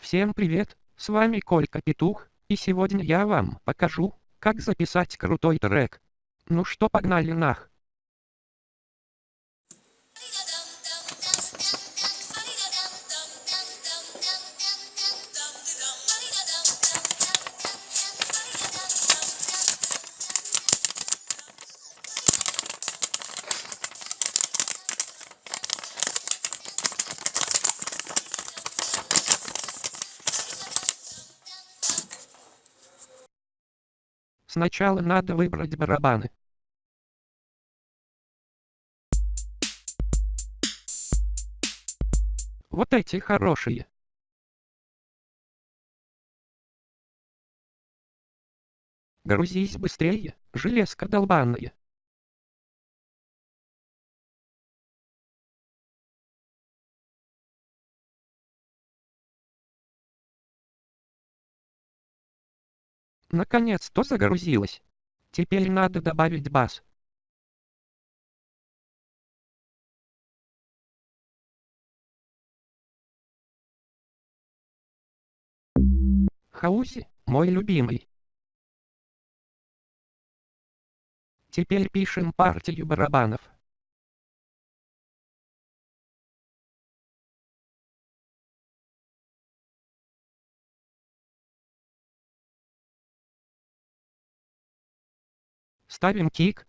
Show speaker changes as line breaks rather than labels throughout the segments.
Всем привет, с вами Колька Петух, и сегодня я вам покажу, как записать крутой трек. Ну что погнали нах. Сначала надо выбрать барабаны. Вот эти хорошие. Грузись быстрее, железка долбаная. Наконец-то загрузилось. Теперь надо добавить бас. Хауси, мой любимый. Теперь пишем партию барабанов. Ставим кик.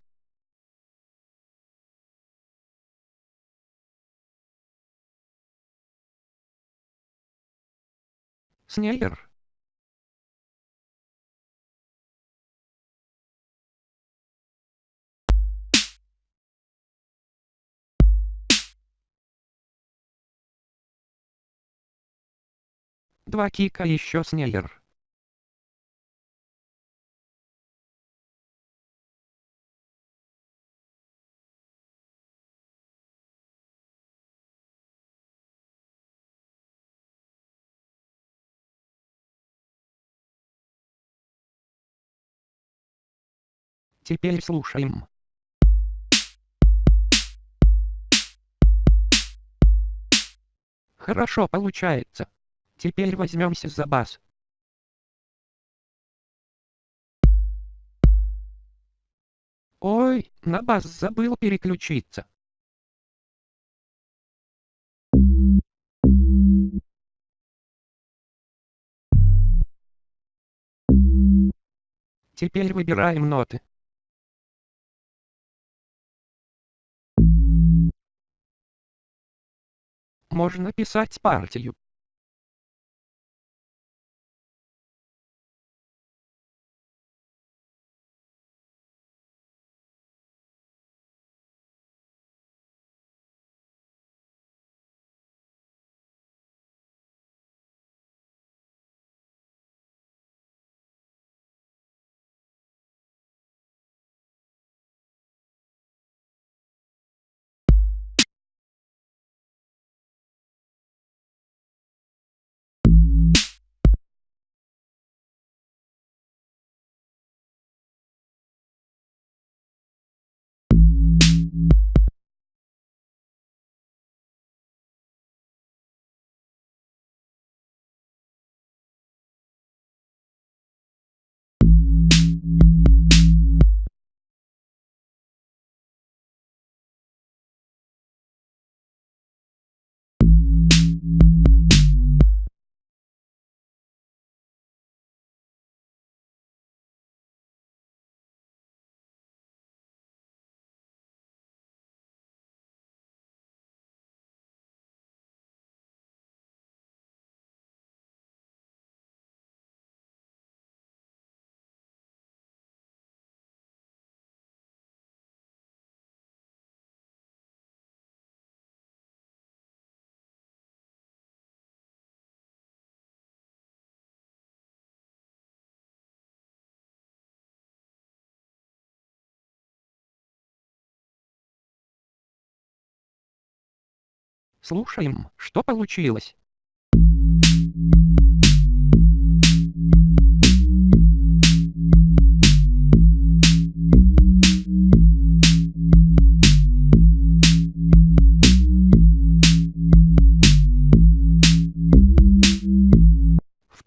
Снейр. Два кика еще снейр. Теперь слушаем. Хорошо получается. Теперь возьмемся за бас. Ой, на бас забыл переключиться. Теперь выбираем ноты. Можно писать партию. Слушаем, что получилось.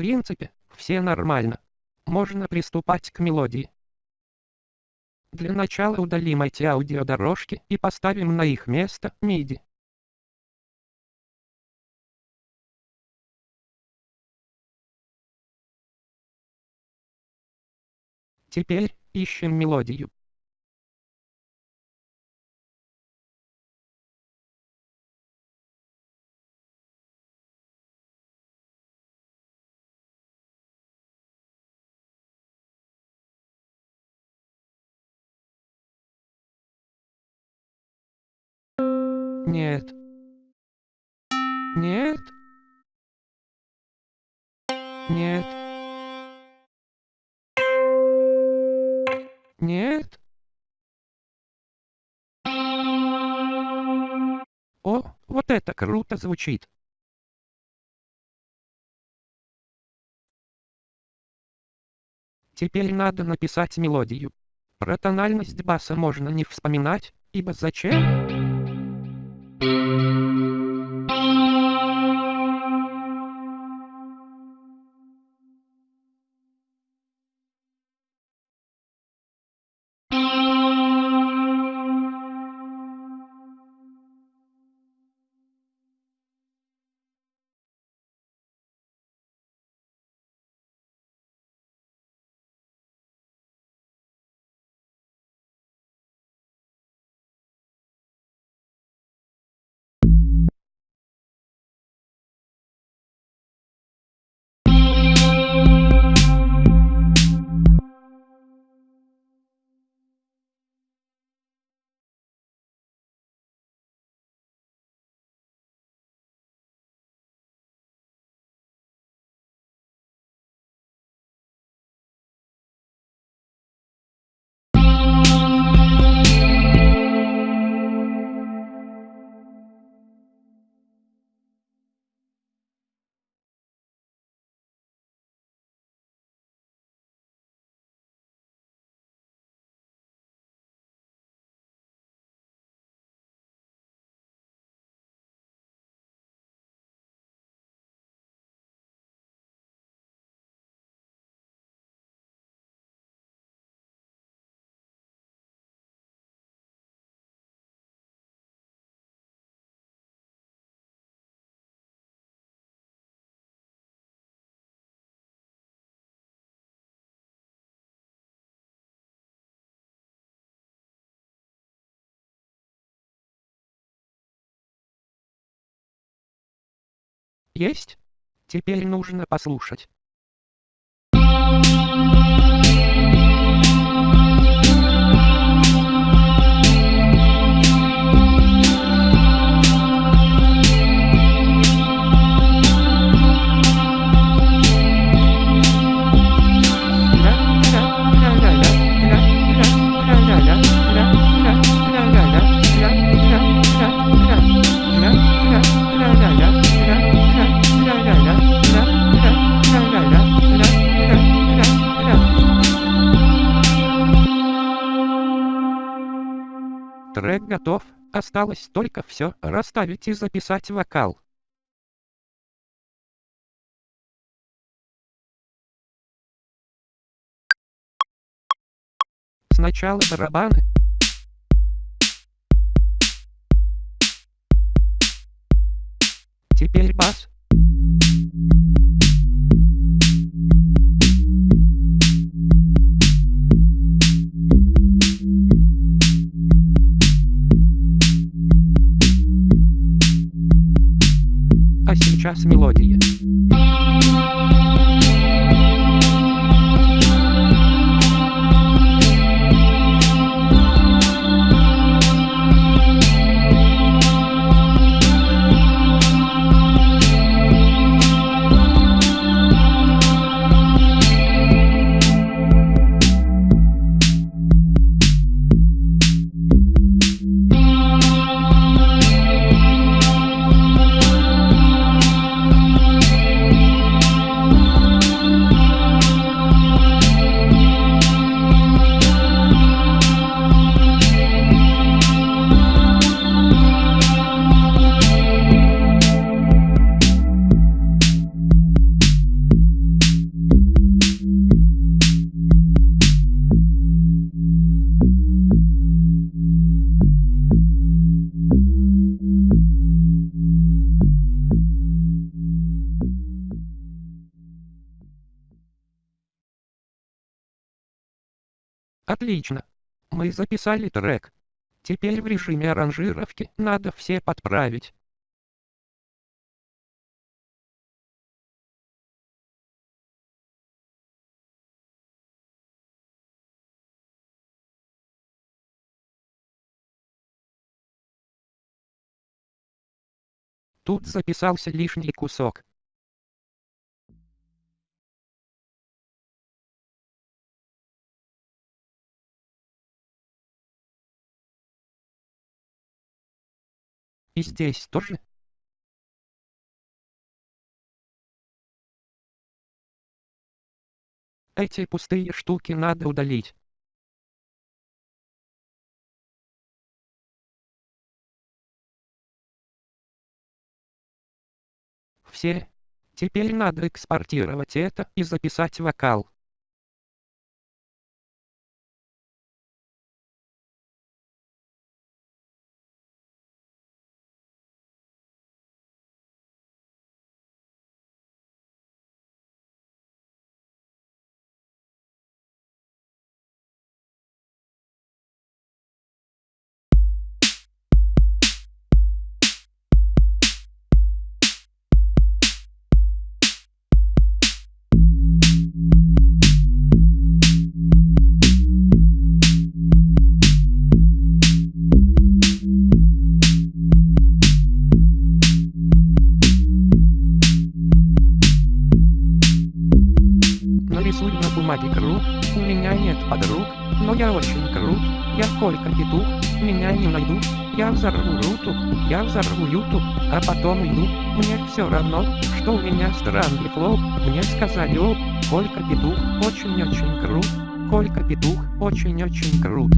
принципе, все нормально. Можно приступать к мелодии. Для начала удалим эти аудиодорожки и поставим на их место MIDI. Теперь ищем мелодию. Нет. Нет. Нет. Вот это круто звучит. Теперь надо написать мелодию. Про тональность баса можно не вспоминать, ибо зачем? Есть? Теперь нужно послушать. Трек готов, осталось только все расставить и записать вокал. Сначала барабаны. Теперь бас. Сейчас мелодия. Отлично. Мы записали трек. Теперь в режиме аранжировки надо все подправить. Тут записался лишний кусок. И здесь тоже. Эти пустые штуки надо удалить. Все. Теперь надо экспортировать это и записать вокал. Я взорву ютуб, а потом уйду, мне все равно, что у меня странный флоу, мне сказали о, Колька Петух, очень-очень крут, Колька Петух, очень-очень крут.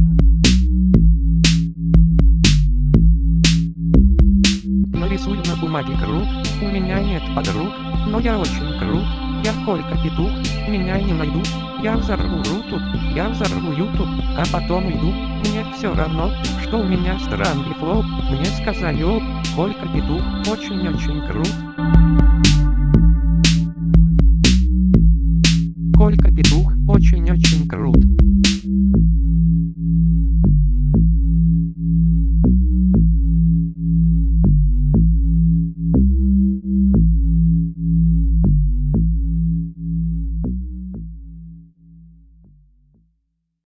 Нарисуй на бумаге круг, у меня нет подруг, но я очень крут, я Колька Петух, меня не найдут, я взорву руту, я взорву ютуб, а потом уйду, мне все равно, что у меня странный флоу, мне сказали о, Колька Петух, очень-очень крут. Колька Петух, очень-очень крут.